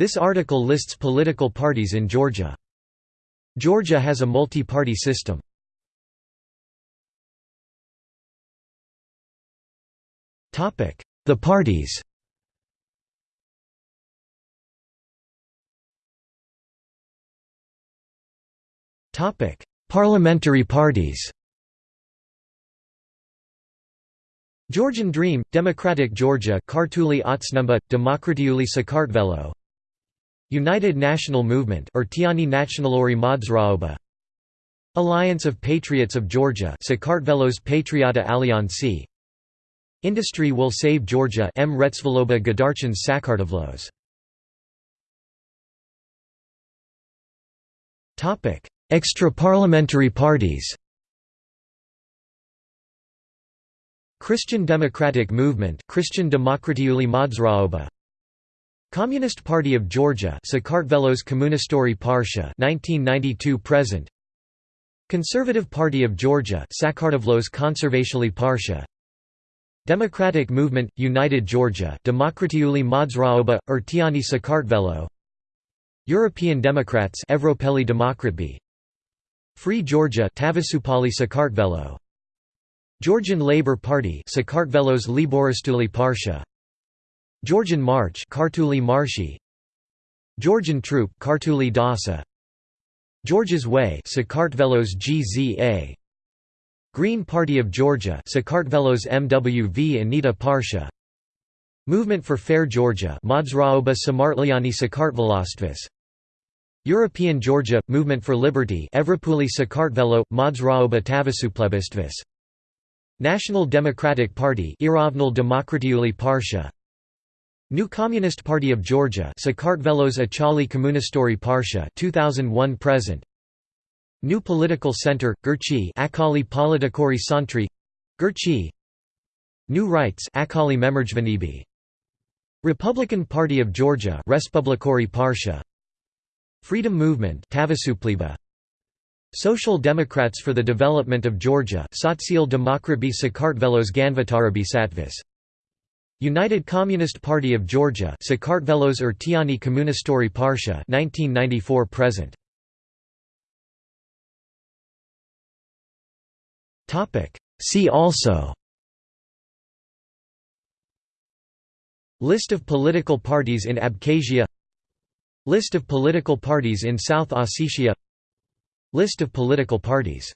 This article lists political parties in Georgia. Georgia has a multi-party system. The parties Topic: Parliamentary parties Georgian Dream, Democratic Georgia Kartuli Otsneba, Demokratiuli Sakartvelo United National Movement Urtiani Nationalori Modzraoba Alliance of Patriots of Georgia Sakartvelos Patriota Allianci Industry Will Save Georgia M. Retsvaloba Gadarchans Sakartvelos Extra-parliamentary parties. Christian Democratic Movement Christian Demokratiuli Modzraoba Communist Party of Georgia Sakartvelos Komunistori Parsha 1992 present. Conservative Party of Georgia Sakartvelos Konservatiali Parsha. Democratic Movement United Georgia Demokratiuli Modzraoba Urtiani Sakartvelo. European Democrats Evropeli Demokratbi Free Georgia Tavasupali Sakartvelo. Georgian Labour Party Sakartvelos Liboristuli Parsha Georgian March Kartuli Marshi. Georgian Troupe Kartuli Dasa. Georgia's Way Sakartvelos GZA Green Party of Georgia Sakartvelos MWV Anita Parsha. Movement for Fair Georgia Modzraoba Samartliani Sakartvelostvis European Georgia Movement for Liberty Evrapuli Sakartvelo Modzraoba Tavasuplebistvis National Democratic Party Iravnal Demokratiuli Parsha New Communist Party of Georgia Sakartvelos Achali Komunistori Parsha 2001 present. New Political Center Girchi Akali Politikori Santri. Girchi New Rights Akali Memerjvanibi Republican Party of Georgia Respublikori Parsha. Freedom Movement Tavasupliba Social Democrats for the Development of Georgia Sotsial Demokratbi Sakartvelos Ganvatarabi Satvis United Communist Party of Georgia Sakartvelos Urtiani Komunistori Parsha 1994 present. Topic. See also. List of political parties in Abkhazia. List of political parties in South Ossetia. List of political parties